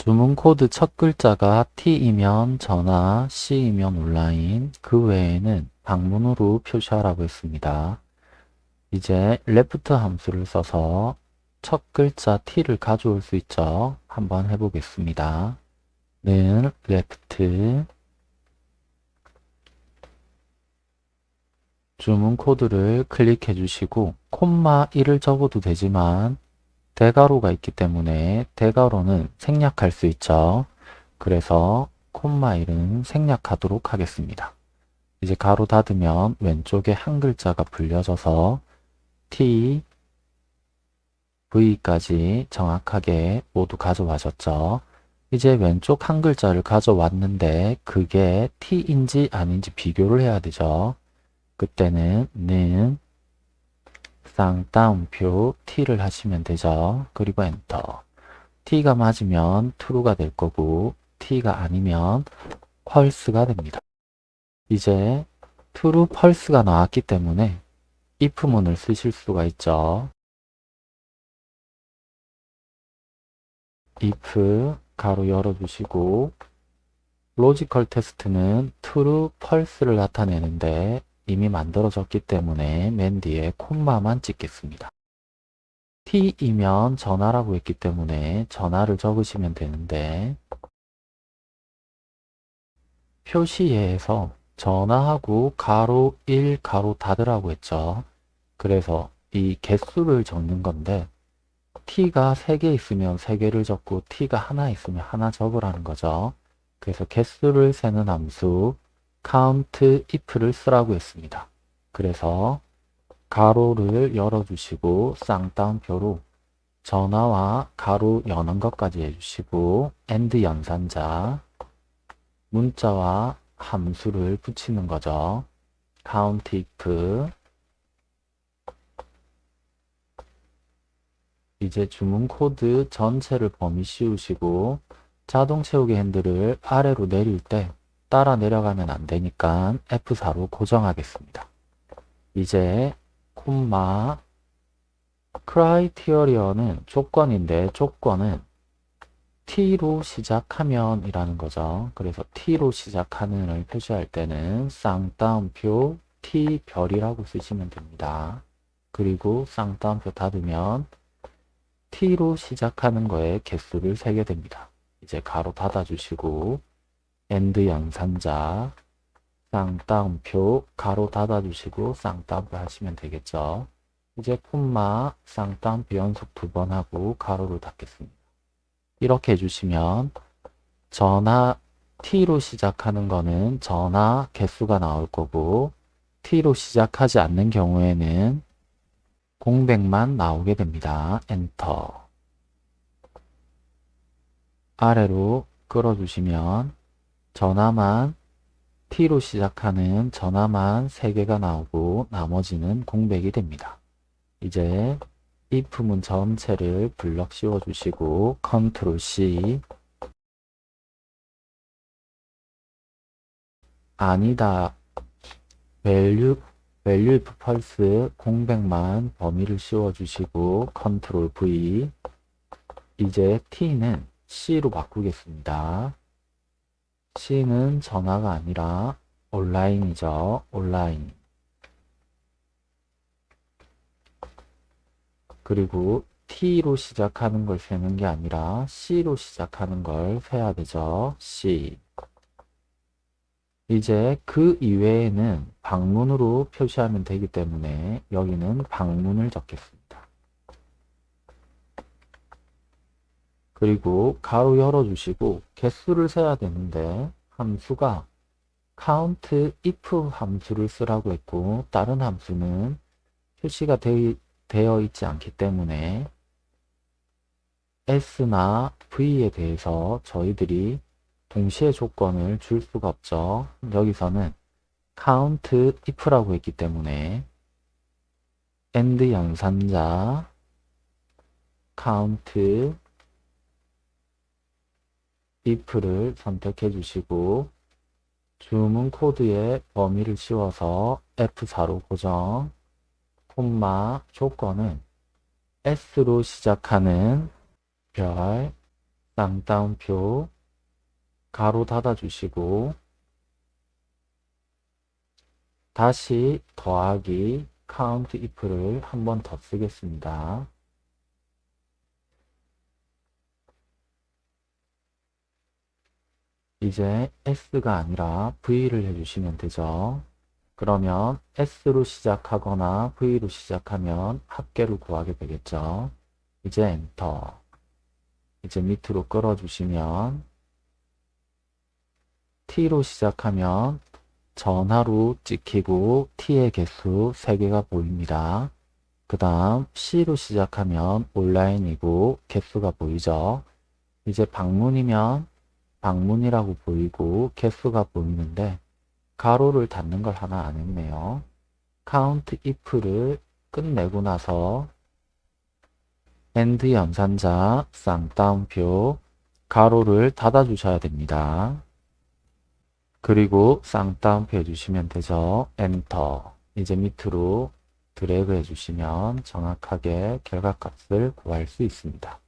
주문 코드 첫 글자가 T이면 전화, C이면 온라인, 그 외에는 방문으로 표시하라고 했습니다. 이제 left 함수를 써서 첫 글자 T를 가져올 수 있죠. 한번 해보겠습니다. 는 left 주문 코드를 클릭해 주시고 콤마 1을 적어도 되지만 대괄호가 있기 때문에 대괄호는 생략할 수 있죠. 그래서 콤마 1은 생략하도록 하겠습니다. 이제 가로 닫으면 왼쪽에 한 글자가 불려져서 T, V까지 정확하게 모두 가져와졌죠. 이제 왼쪽 한 글자를 가져왔는데 그게 T인지 아닌지 비교를 해야 되죠. 그때는 는 쌍따옴표 T를 하시면 되죠. 그리고 엔터. T가 맞으면 true가 될 거고 T가 아니면 false가 됩니다. 이제 true, false가 나왔기 때문에 if문을 쓰실 수가 있죠. if 괄호 열어주시고 logical test는 true, false를 나타내는데 이미 만들어졌기 때문에 맨 뒤에 콤마만 찍겠습니다. t이면 전화라고 했기 때문에 전화를 적으시면 되는데 표시에서 전화하고 가로 1 가로 닫으라고 했죠. 그래서 이 개수를 적는 건데 t가 3개 있으면 3개를 적고 t가 하나 있으면 하나 적으라는 거죠. 그래서 개수를 세는 함수 count if를 쓰라고 했습니다. 그래서 가로를 열어주시고 쌍따옴표로 전화와 가로 여는 것까지 해주시고 and 연산자 문자와 함수를 붙이는 거죠. count if 이제 주문 코드 전체를 범위 씌우시고 자동 채우기 핸들을 아래로 내릴 때 따라 내려가면 안 되니까 F4로 고정하겠습니다. 이제 콤마 크라이티어리어는 조건인데 조건은 T로 시작하면 이라는 거죠. 그래서 T로 시작하는을 표시할 때는 쌍따옴표 T별이라고 쓰시면 됩니다. 그리고 쌍따옴표 닫으면 T로 시작하는 거에 개수를 세게 됩니다. 이제 괄호 닫아주시고 and 연산자 쌍따옴표 괄호 닫아주시고 쌍따옴표 하시면 되겠죠. 이제 콤마 쌍따옴표 연속 두 번 하고 괄호를 닫겠습니다. 이렇게 해주시면 전화 T로 시작하는 거는 전화 개수가 나올 거고 T로 시작하지 않는 경우에는 공백만 나오게 됩니다. 엔터 아래로 끌어주시면 전화만 T로 시작하는 전화만 3개가 나오고 나머지는 공백이 됩니다. 이제 if문 전체를 블럭 씌워주시고 컨트롤 C 아니다 value value if false 공백만 범위를 씌워주시고 컨트롤 V 이제 T는 C로 바꾸겠습니다. C는 전화가 아니라 온라인이죠. 온라인. 그리고 T로 시작하는 걸 세는 게 아니라 C로 시작하는 걸 세야 되죠. C. 이제 그 이외에는 방문으로 표시하면 되기 때문에 여기는 방문을 적겠습니다. 그리고 가로 열어주시고 개수를 세야 되는데 함수가 count if 함수를 쓰라고 했고 다른 함수는 표시가 되, 되어 있지 않기 때문에 s나 v에 대해서 저희들이 동시에 조건을 줄 수가 없죠. 여기서는 count if라고 했기 때문에 and 연산자 count if를 선택해 주시고 주문 코드의 범위를 씌워서 F4로 고정 콤마 조건은 S로 시작하는 별 쌍따옴표 가로 닫아 주시고 다시 더하기 count if를 한 번 더 쓰겠습니다. 이제 S가 아니라 V를 해주시면 되죠. 그러면 S로 시작하거나 V로 시작하면 합계를 구하게 되겠죠. 이제 엔터. 이제 밑으로 끌어주시면 T로 시작하면 전화로 찍히고 T의 개수 3개가 보입니다. 그 다음 C로 시작하면 온라인이고 개수가 보이죠. 이제 방문이면 방문이라고 보이고 개수가 보이는데 가로를 닫는 걸 하나 안 했네요. count if를 끝내고 나서 and 연산자 쌍따옴표 가로를 닫아 주셔야 됩니다. 그리고 쌍따옴표 해주시면 되죠. 엔터 이제 밑으로 드래그 해주시면 정확하게 결과값을 구할 수 있습니다.